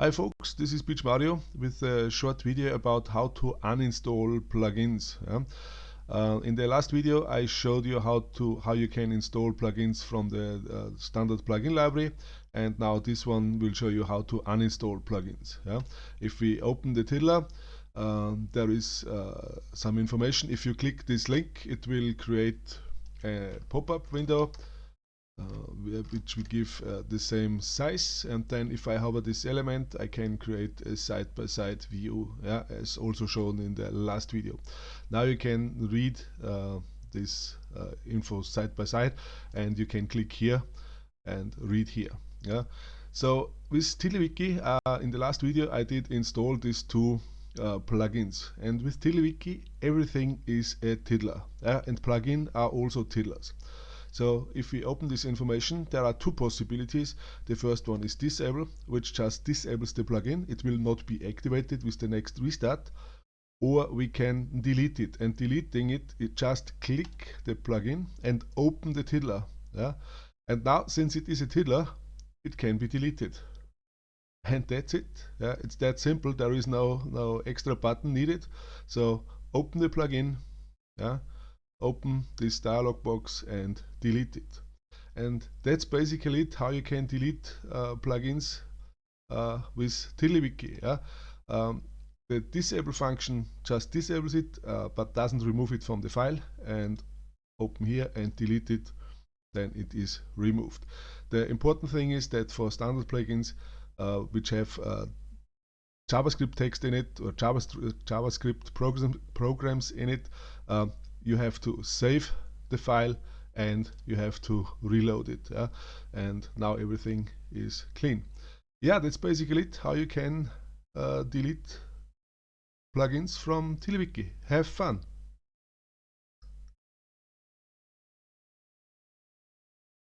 Hi folks, this is Pietsch Mario with a short video about how to uninstall plugins. Yeah? Uh, in the last video I showed you how to how you can install plugins from the uh, standard plugin library and now this one will show you how to uninstall plugins. Yeah? If we open the Tiddler uh, there is uh, some information. If you click this link it will create a pop-up window which we give uh, the same size and then if I hover this element I can create a side-by-side -side view yeah, as also shown in the last video. Now you can read uh, this uh, info side by side and you can click here and read here. Yeah. So with TiddlyWiki uh, in the last video I did install these two uh, plugins and with TiddlyWiki everything is a tiddler and plugin are also tiddlers. So if we open this information, there are two possibilities. The first one is disable, which just disables the plugin. It will not be activated with the next restart. Or we can delete it. And deleting it, it just click the plugin and open the tiddler. Yeah? And now, since it is a tiddler, it can be deleted. And that's it. Yeah? It's that simple. There is no, no extra button needed. So open the plugin. Yeah? Open this dialog box and delete it. And that's basically it, how you can delete uh, plugins uh, with TiddlyWiki. Yeah? Um, the disable function just disables it, uh, but doesn't remove it from the file. And open here and delete it, then it is removed. The important thing is that for standard plugins, uh, which have uh, JavaScript text in it or JavaScript program, programs in it, uh, you have to save the file and you have to reload it yeah? and now everything is clean. Yeah that's basically it how you can uh, delete plugins from TiddlyWiki have fun